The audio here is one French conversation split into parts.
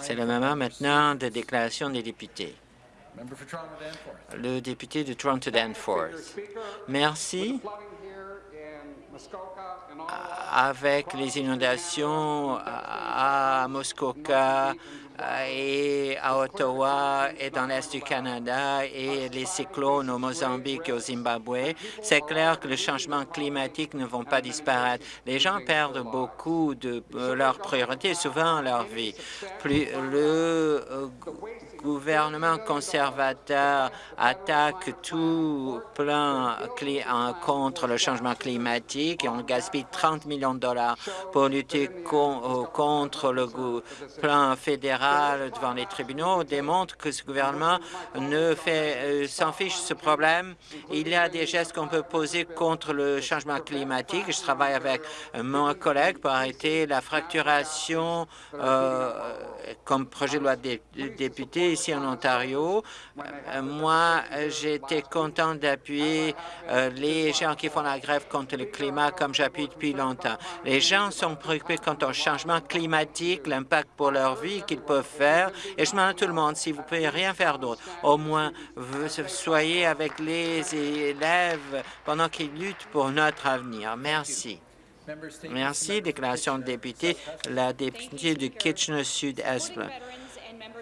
C'est le moment maintenant de déclaration des députés. Le député de Toronto Danforth. Merci. Avec les inondations à Muskoka, et à Ottawa et dans l'Est du Canada et les cyclones au Mozambique et au Zimbabwe, c'est clair que les changements climatiques ne vont pas disparaître. Les gens perdent beaucoup de leurs priorités, souvent leur vie. Plus le euh, gouvernement conservateur attaque tout plan contre le changement climatique et on gaspille 30 millions de dollars pour lutter euh, contre le plan fédéral devant les tribunaux démontre que ce gouvernement ne fait euh, s'en fiche de ce problème. Il y a des gestes qu'on peut poser contre le changement climatique. Je travaille avec mon collègue pour arrêter la fracturation euh, comme projet de loi de député ici en Ontario. Euh, moi, j'étais content d'appuyer euh, les gens qui font la grève contre le climat comme j'appuie depuis longtemps. Les gens sont préoccupés quant au changement climatique, l'impact pour leur vie qu'ils peuvent faire. Et je demande à tout le monde, si vous ne pouvez rien faire d'autre, au moins soyez avec les élèves pendant qu'ils luttent pour notre avenir. Merci. Merci. Déclaration de député, la députée de Kitchener-Sud-Est.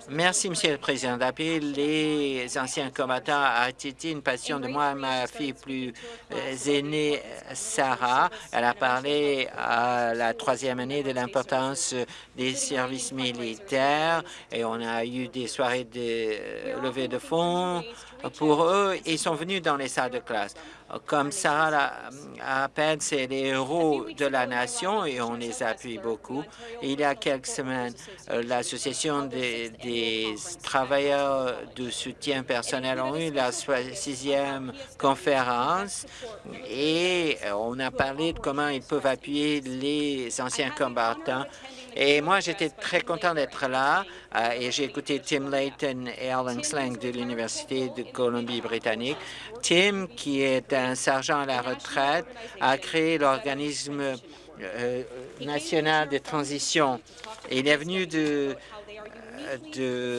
Merci, Monsieur le Président. D'appeler les anciens combattants a été une passion de moi ma fille plus euh, aînée, Sarah. Elle a parlé à la troisième année de l'importance des services militaires et on a eu des soirées de euh, levée de fonds pour eux. Ils sont venus dans les salles de classe. Comme Sarah à peine, c'est les héros de la nation et on les appuie beaucoup. Il y a quelques semaines, euh, l'Association des, travailleurs de soutien personnel ont eu la sixième conférence et on a parlé de comment ils peuvent appuyer les anciens combattants et moi, j'étais très content d'être là euh, et j'ai écouté Tim Layton et Alan Slang de l'Université de Colombie-Britannique. Tim, qui est un sergent à la retraite, a créé l'organisme euh, national de transition. il est venu de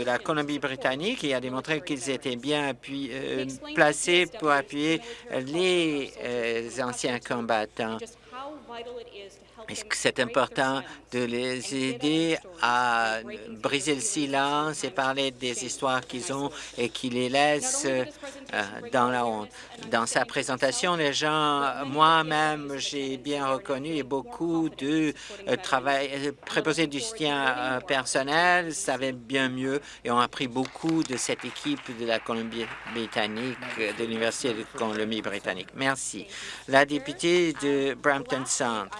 la Colombie-Britannique et a démontré qu'ils étaient bien euh, placés pour appuyer les anciens combattants c'est important de les aider à briser le silence et parler des histoires qu'ils ont et qui les laissent euh, dans la honte? Dans sa présentation, les gens, moi-même, j'ai bien reconnu et beaucoup de euh, travail, euh, préposés du soutien personnel savaient bien mieux et ont appris beaucoup de cette équipe de la Colombie-Britannique, de l'Université de Colombie-Britannique. Merci. La députée de Brampton Centre.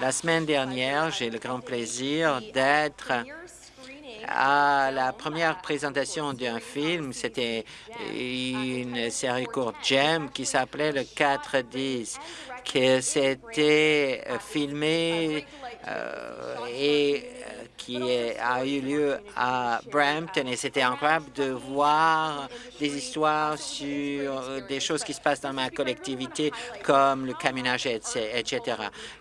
La semaine dernière, j'ai le grand plaisir d'être à la première présentation d'un film. C'était une série courte Gem qui s'appelait le 4-10, qui s'était filmé euh, et qui a eu lieu à Brampton et c'était incroyable de voir des histoires sur des choses qui se passent dans ma collectivité comme le camionnage, etc.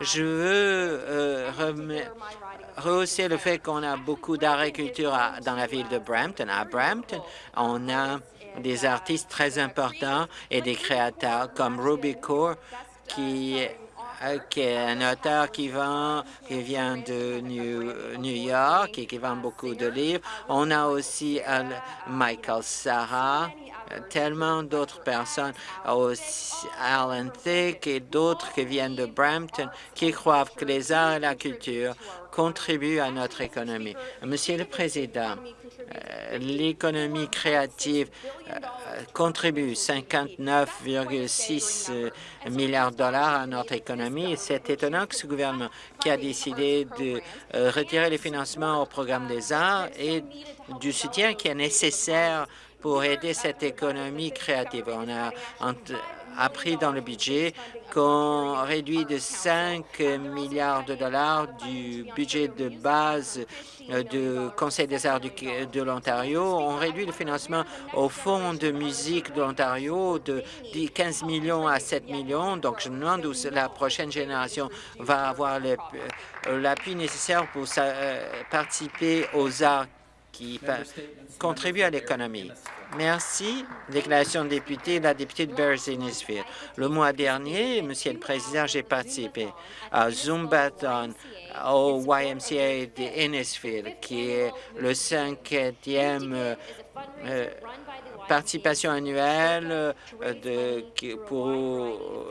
Je veux euh, rehausser le fait qu'on a beaucoup d'agriculture dans la ville de Brampton. À Brampton, on a des artistes très importants et des créateurs comme Ruby Core qui est un auteur qui qui vient de New, York et qui vend beaucoup de livres. On a aussi Michael Sarah, tellement d'autres personnes, aussi Alan Thick et d'autres qui viennent de Brampton, qui croient que les arts et la culture contribuent à notre économie. Monsieur le Président, euh, l'économie créative euh, contribue 59,6 euh, milliards de dollars à notre économie. C'est étonnant que ce gouvernement qui a décidé de retirer les financements au programme des arts et du soutien qui est nécessaire pour aider cette économie créative. On a appris dans le budget qu'on réduit de 5 milliards de dollars du budget de base euh, du Conseil des arts de l'Ontario. On réduit le financement au Fonds de musique de l'Ontario de 15 millions à 7 millions. Donc, je me demande où la prochaine génération va avoir euh, l'appui nécessaire pour euh, participer aux arts qui contribuent à l'économie. Merci. Déclaration de député, la députée de Bears-Innisfield. Le mois dernier, Monsieur le Président, j'ai participé à Zumbathon au YMCA de Innisfield, qui est le cinquième euh, participation annuelle euh, de, pour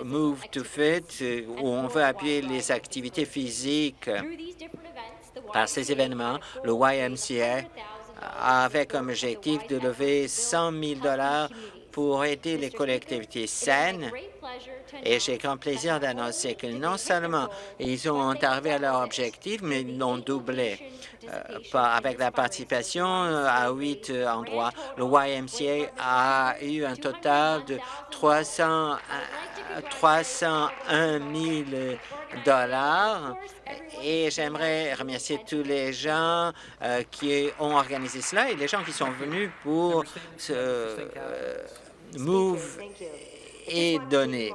Move to Fit, où on veut appuyer les activités physiques. Par ces événements, le YMCA avait comme objectif de lever 100 000 pour aider les collectivités saines. Et j'ai grand plaisir d'annoncer que non seulement ils ont arrivé à leur objectif, mais ils l'ont doublé. Euh, avec la participation euh, à huit euh, endroits, le YMCA a eu un total de 300, 301 000 dollars. Et j'aimerais remercier tous les gens qui ont organisé cela et les gens qui sont venus pour ce Move et donner.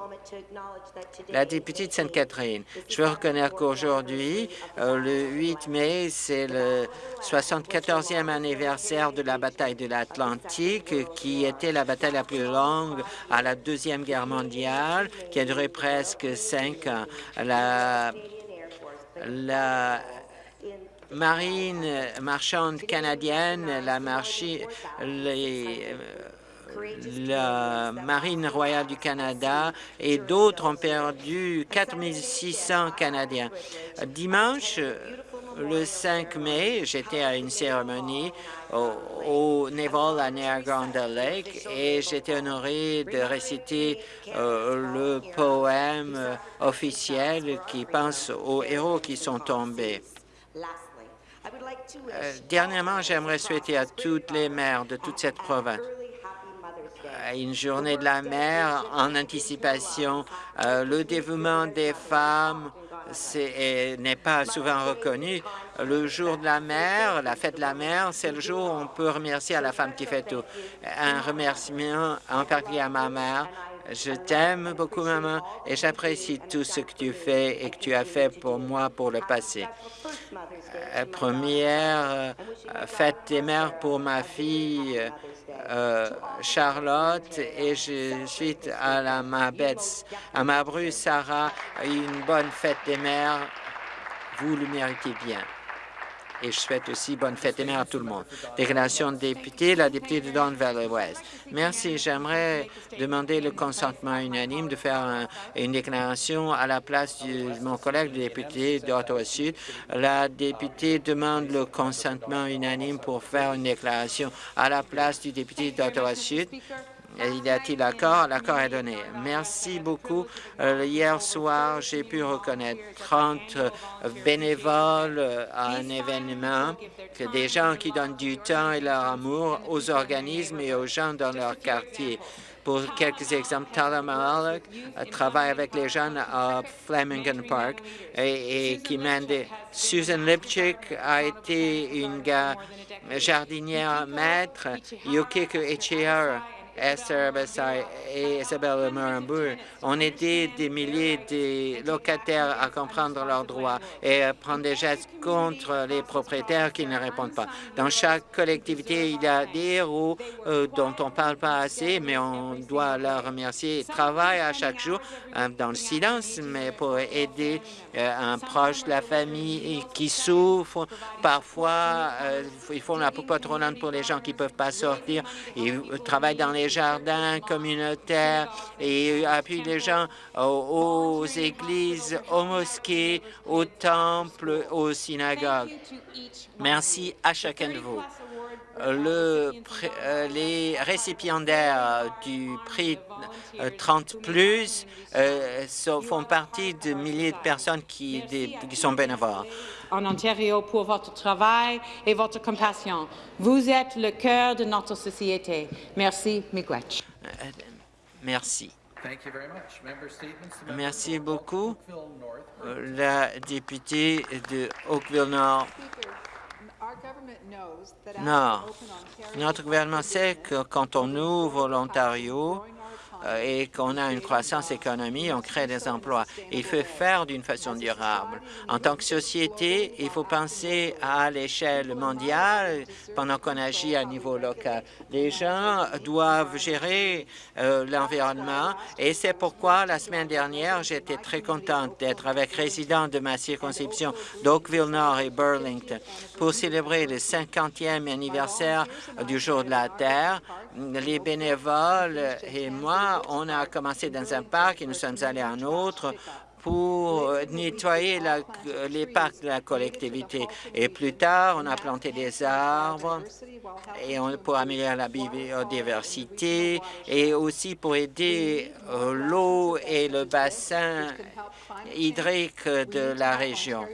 La députée de Sainte-Catherine, je veux reconnaître qu'aujourd'hui, euh, le 8 mai, c'est le 74e anniversaire de la bataille de l'Atlantique, qui était la bataille la plus longue à la Deuxième Guerre mondiale, qui a duré presque cinq ans. La, la marine marchande canadienne, la marché, les, la Marine royale du Canada et d'autres ont perdu 4 600 Canadiens. Dimanche, le 5 mai, j'étais à une cérémonie au, Naval à Niagara Lake et j'étais honoré de réciter euh, le poème officiel qui pense aux héros qui sont tombés. Euh, dernièrement, j'aimerais souhaiter à toutes les maires de toute cette province une journée de la mer en anticipation. Euh, le dévouement des femmes n'est pas souvent reconnu. Le jour de la mer, la fête de la mer, c'est le jour où on peut remercier la femme qui fait tout. Un remerciement en particulier à ma mère. Je t'aime beaucoup, maman, et j'apprécie tout ce que tu fais et que tu as fait pour moi pour le passé. Euh, première euh, fête des mères pour ma fille, euh, Charlotte et je suite à la ma à ma bru Sarah, une bonne fête des mères. Vous le méritez bien et je souhaite aussi bonne fête et mère à tout le monde. Déclaration de député, la députée de Don Valley West. Merci. J'aimerais demander le consentement unanime de faire une déclaration à la place de mon collègue député d'Ottawa-Sud. La députée demande le consentement unanime pour faire une déclaration à la place du député d'Ottawa-Sud. Y a-t-il l'accord? L'accord est donné. Merci beaucoup. Euh, hier soir, j'ai pu reconnaître 30 euh, bénévoles euh, à un événement, des gens qui donnent du temps et leur amour aux organismes et aux gens dans leur quartier. Pour quelques exemples, Tala Malik travaille avec les jeunes à Flemington Park et, qui mène Susan Lipchick a été une jardinière maître. Yukiko Echihara Esther Bessay et Isabelle Morambour ont aidé des milliers de locataires à comprendre leurs droits et à prendre des gestes contre les propriétaires qui ne répondent pas. Dans chaque collectivité, il y a des héros euh, dont on ne parle pas assez, mais on doit leur remercier. Ils travaillent à chaque jour euh, dans le silence, mais pour aider euh, un proche de la famille qui souffre. Parfois, ils font la poupe pour les gens qui ne peuvent pas sortir. Ils travaillent dans les jardins communautaires et appuie les gens aux, églises, aux mosquées, aux temples, aux synagogues. Merci à chacun de vous. Le, euh, les récipiendaires du prix 30 euh, plus euh, font partie de milliers de personnes qui, qui sont bénévoles en Ontario pour votre travail et votre compassion. Vous êtes le cœur de notre société. Merci, Miigwech. Merci. Merci beaucoup. Euh, la députée de Oakville-Nord. Nord. Notre gouvernement sait que quand on ouvre l'Ontario, et qu'on a une croissance économique, on crée des emplois. Il faut faire d'une façon durable. En tant que société, il faut penser à l'échelle mondiale pendant qu'on agit à niveau local. Les gens doivent gérer euh, l'environnement et c'est pourquoi la semaine dernière, j'étais très contente d'être avec résidents de ma circonscription d'Oakville-Nord et Burlington pour célébrer le 50e anniversaire du Jour de la Terre. Les bénévoles et moi on a commencé dans un parc et nous sommes allés à un autre pour nettoyer les parcs de la collectivité. Et plus tard, on a planté des arbres et pour améliorer la biodiversité et aussi pour aider euh, l'eau et le bassin hydrique de la région.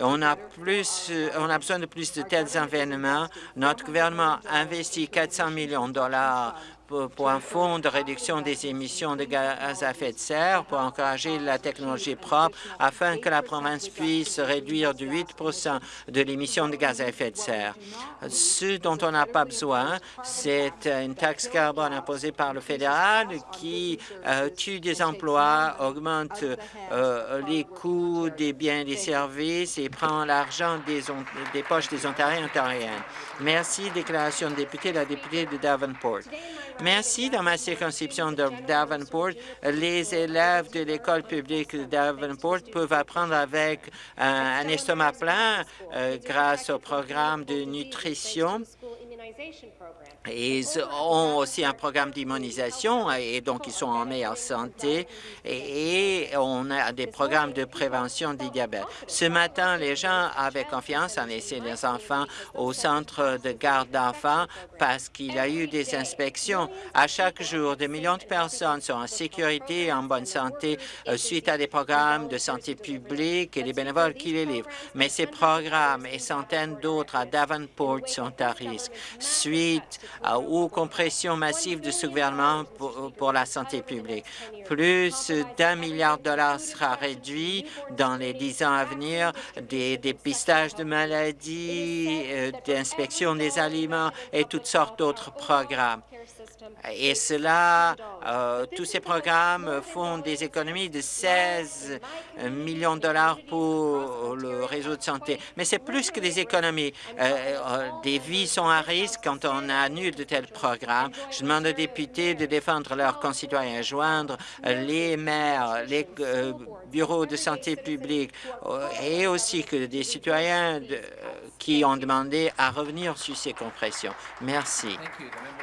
On a, plus, on a besoin de plus de tels événements. Notre gouvernement investit 400 millions de dollars pour un fonds de réduction des émissions de gaz à effet de serre pour encourager la technologie propre afin que la province puisse réduire de 8 de l'émission de gaz à effet de serre. Ce dont on n'a pas besoin, c'est une taxe carbone imposée par le fédéral qui euh, tue des emplois, augmente euh, les coûts des biens et des services et prend l'argent des, des poches des Ontariens et Ontariennes. Merci. Déclaration de député, la députée de Davenport. Merci. Dans ma circonscription de Davenport, les élèves de l'école publique de Davenport peuvent apprendre avec un, estomac plein euh, grâce au programme de nutrition ils ont aussi un programme d'immunisation et donc ils sont en meilleure santé et on a des programmes de prévention du diabète. Ce matin, les gens avaient confiance en laisser les enfants au centre de garde d'enfants parce qu'il y a eu des inspections. À chaque jour, des millions de personnes sont en sécurité et en bonne santé euh, suite à des programmes de santé publique et des bénévoles qui les livrent. Mais ces programmes et centaines d'autres à Davenport sont à risque suite aux compressions massives de ce gouvernement pour, la santé publique. Plus d'un milliard de dollars sera réduit dans les dix ans à venir, des dépistages de maladies, euh, d'inspection des aliments et toutes sortes d'autres programmes. Et cela, euh, tous ces programmes font des économies de 16 millions de dollars pour le réseau de santé. Mais c'est plus que des économies. Euh, euh, des vies sont à risque quand on annule de tels programmes. Je demande aux députés de défendre leurs concitoyens, joindre les maires, les bureaux de santé publique et aussi que des citoyens qui ont demandé à revenir sur ces compressions. Merci.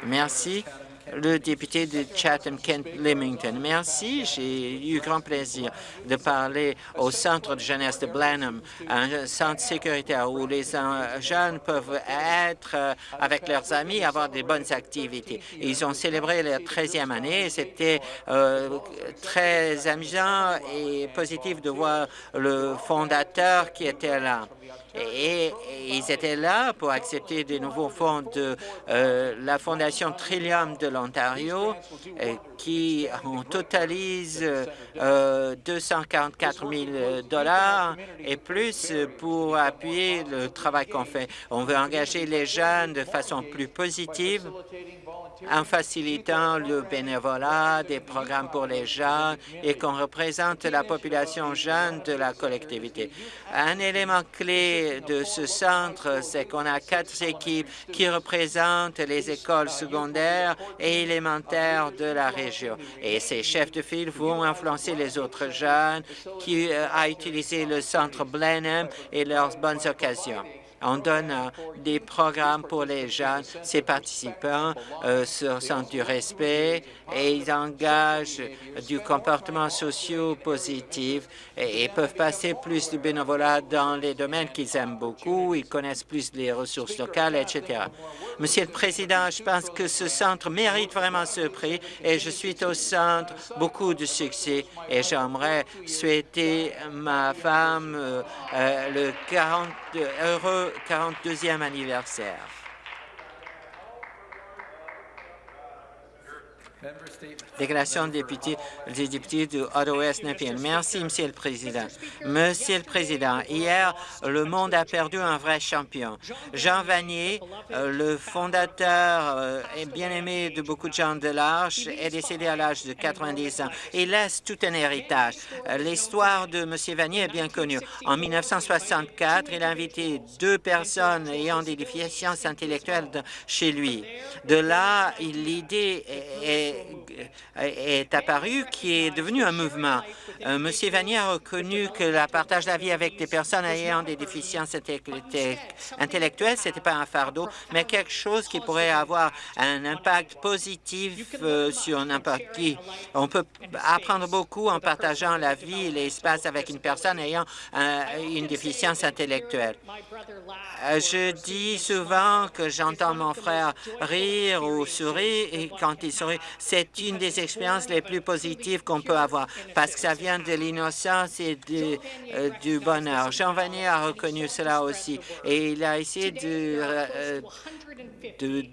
Merci le député de Chatham-Kent-Limington. Merci. J'ai eu grand plaisir de parler au centre de jeunesse de Blenheim, un centre sécuritaire où les jeunes peuvent être euh, avec leurs amis, avoir des bonnes activités. Ils ont célébré leur 13e année. C'était euh, très amusant et positif de voir le fondateur qui était là et, ils étaient là pour accepter des nouveaux fonds de euh, la Fondation Trillium de l'Ontario euh, qui en totalise 244 euh, 000 dollars et plus pour appuyer le travail qu'on fait. On veut engager les jeunes de façon plus positive en facilitant le bénévolat, des programmes pour les jeunes et qu'on représente la population jeune de la collectivité. Un élément clé de ce centre, c'est qu'on a quatre équipes qui représentent les écoles secondaires et élémentaires de la région. Et ces chefs de file vont influencer les autres jeunes qui euh, utilisé le centre Blenheim et leurs bonnes occasions. On donne euh, des programmes pour les jeunes. Ces participants euh, se sentent du respect et ils engagent du comportement social positif et, peuvent passer plus de bénévolat dans les domaines qu'ils aiment beaucoup. Ils connaissent plus les ressources locales, etc. Monsieur le Président, je pense que ce centre mérite vraiment ce prix et je suis au centre beaucoup de succès et j'aimerais souhaiter ma femme euh, le 40 heureux 42e anniversaire. Déclaration des députés, des députés du Ottawa-Ouest Nepean. Merci, Monsieur le Président. Monsieur le Président, hier, le monde a perdu un vrai champion. Jean Vanier, euh, le fondateur euh, et bien-aimé de beaucoup de gens de l'Arche, est décédé à l'âge de 90 ans. Il laisse tout un héritage. L'histoire de Monsieur Vanier est bien connue. En 1964, il a invité deux personnes ayant des déficiences intellectuelles de- chez lui. De là, l'idée est, est- apparue qui est devenu un mouvement. Euh, Monsieur Vanier a reconnu que le partage de la vie avec des personnes ayant des déficiences intellect- intellectuelles, c'était pas un fardeau, mais quelque chose qui pourrait avoir un impact positif euh, sur n'importe qui. On peut apprendre beaucoup en partageant la vie et l'espace avec une personne ayant euh, une déficience intellectuelle. Je dis souvent que j'entends mon frère rire ou sourire et quand il sourit, c'est une des expériences les plus positives qu'on peut avoir parce que ça vient de l'innocence et euh, du bonheur. Jean Vanier a reconnu cela aussi et il a essayé de, euh,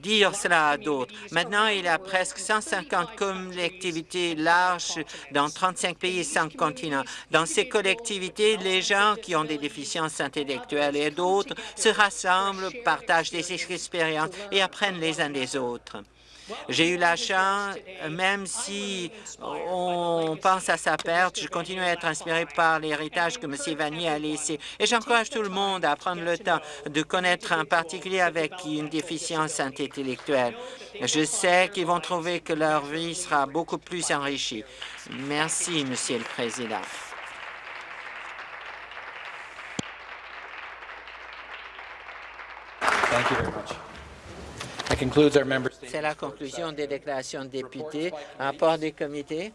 dire cela à d'autres. Maintenant, il y a presque 150 collectivités larges dans 35 pays et 5 continents. Dans ces collectivités, les gens qui ont des déficiences intellectuelles et d'autres se rassemblent, partagent des expériences et apprennent les uns des autres. J'ai eu la chance, même si on pense à sa perte, je continue à être inspiré par l'héritage que M. Vanier a laissé. Et j'encourage tout le monde à prendre le temps de connaître un particulier avec une déficience intellectuelle. Je sais qu'ils vont trouver que leur vie sera beaucoup plus enrichie. Merci, Monsieur le Président. C'est la conclusion des déclarations de députés. Rapport des comités.